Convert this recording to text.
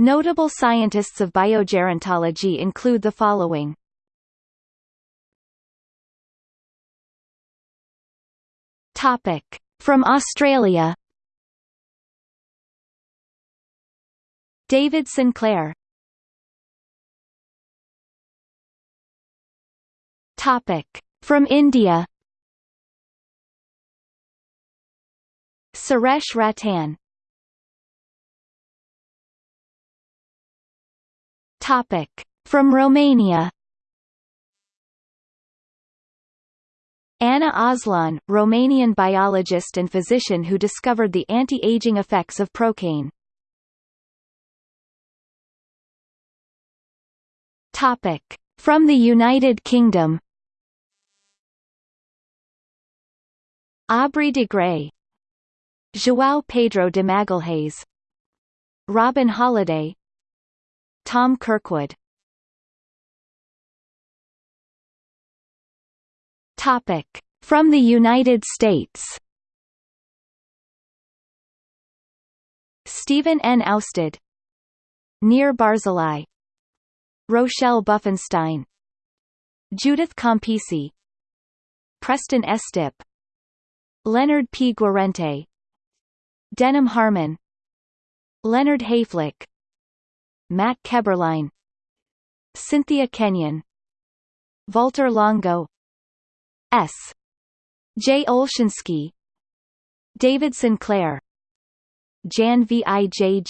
Notable scientists of biogerontology include the following. Topic. From Australia David Sinclair Topic. From India Suresh Rattan Topic. From Romania Anna Aslan, Romanian biologist and physician who discovered the anti-aging effects of procaine. Topic. From the United Kingdom Aubrey de Grey João Pedro de Magalhães Robin Holliday Tom Kirkwood. Topic. From the United States. Steven N. Austad Nir Barzilai. Rochelle Buffenstein. Judith Campisi. Preston Estep Leonard P. Guarente. Denham Harman. Leonard Hayflick Matt Kaeberlein. Cynthia Kenyon. Walter Longo. S. J. Olshansky David Sinclair. Jan Vijg